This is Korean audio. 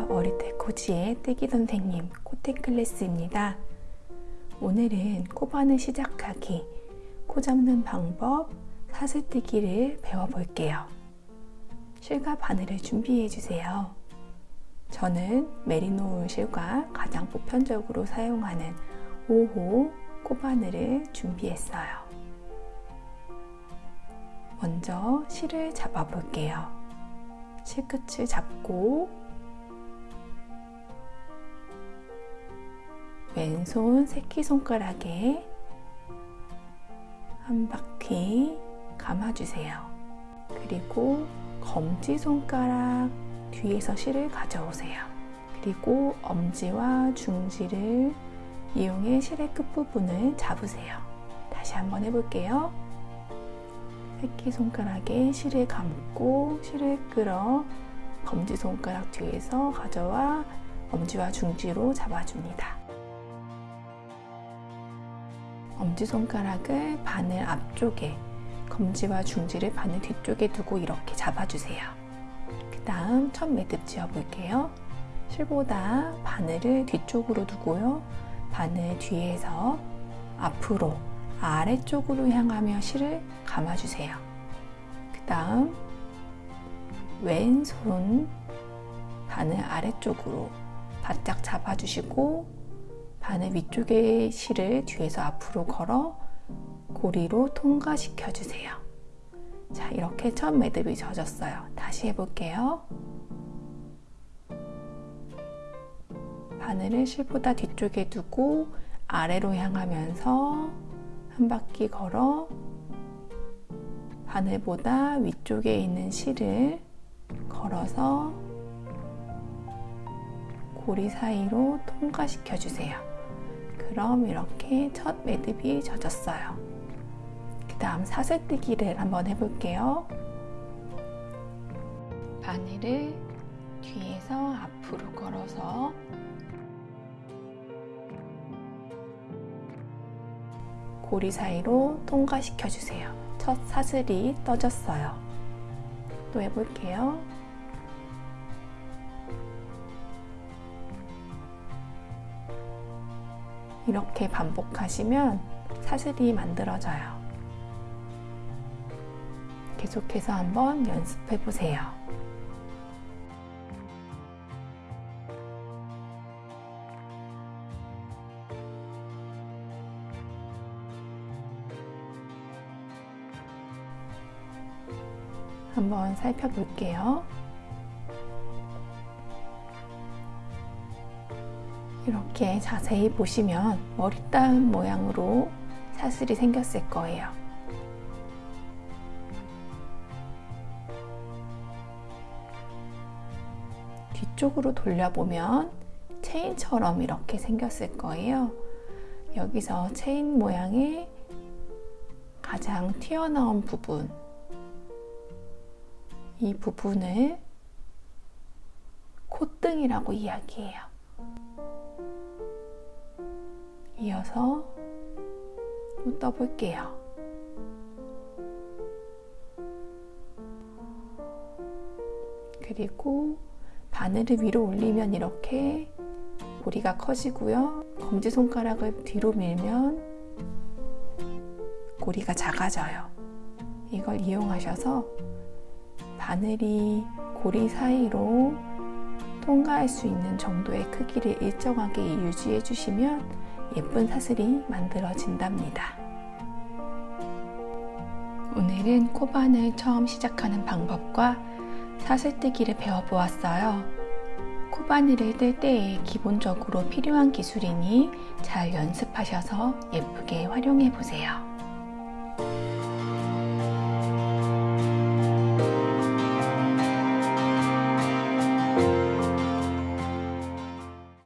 머리대 코지의 떼기 선생님 코텍 클래스입니다. 오늘은 코바늘 시작하기, 코 잡는 방법, 사슬뜨기를 배워볼게요. 실과 바늘을 준비해 주세요. 저는 메리노 실과 가장 보편적으로 사용하는 5호 코바늘을 준비했어요. 먼저 실을 잡아 볼게요. 실끝을 잡고 왼손 새끼손가락에 한 바퀴 감아주세요. 그리고 검지손가락 뒤에서 실을 가져오세요. 그리고 엄지와 중지를 이용해 실의 끝부분을 잡으세요. 다시 한번 해볼게요. 새끼손가락에 실을 감고 실을 끌어 검지손가락 뒤에서 가져와 엄지와 중지로 잡아줍니다. 엄지손가락을 바늘 앞쪽에 검지와 중지를 바늘 뒤쪽에 두고 이렇게 잡아주세요. 그 다음 첫 매듭 지어볼게요. 실보다 바늘을 뒤쪽으로 두고요. 바늘 뒤에서 앞으로 아래쪽으로 향하며 실을 감아주세요. 그 다음 왼손 바늘 아래쪽으로 바짝 잡아주시고 바늘 위쪽의 실을 뒤에서 앞으로 걸어 고리로 통과시켜 주세요. 자, 이렇게 첫 매듭이 젖었어요. 다시 해볼게요. 바늘을 실보다 뒤쪽에 두고 아래로 향하면서 한 바퀴 걸어 바늘보다 위쪽에 있는 실을 걸어서 고리 사이로 통과시켜 주세요. 그럼 이렇게 첫 매듭이 젖었어요. 그 다음 사슬뜨기를 한번 해볼게요. 바늘을 뒤에서 앞으로 걸어서 고리 사이로 통과시켜 주세요. 첫 사슬이 떠졌어요. 또 해볼게요. 이렇게 반복하시면 사슬이 만들어져요. 계속해서 한번 연습해 보세요. 한번 살펴볼게요. 이렇게 자세히 보시면 머리 따은 모양으로 사슬이 생겼을 거예요. 뒤쪽으로 돌려보면 체인처럼 이렇게 생겼을 거예요. 여기서 체인 모양의 가장 튀어나온 부분 이 부분을 콧등이라고 이야기해요. 이어서 또 떠볼게요. 그리고 바늘을 위로 올리면 이렇게 고리가 커지고요. 검지손가락을 뒤로 밀면 고리가 작아져요. 이걸 이용하셔서 바늘이 고리 사이로 통과할 수 있는 정도의 크기를 일정하게 유지해 주시면 예쁜 사슬이 만들어진답니다. 오늘은 코바늘 처음 시작하는 방법과 사슬뜨기를 배워보았어요. 코바늘을 뜰 때에 기본적으로 필요한 기술이니 잘 연습하셔서 예쁘게 활용해 보세요.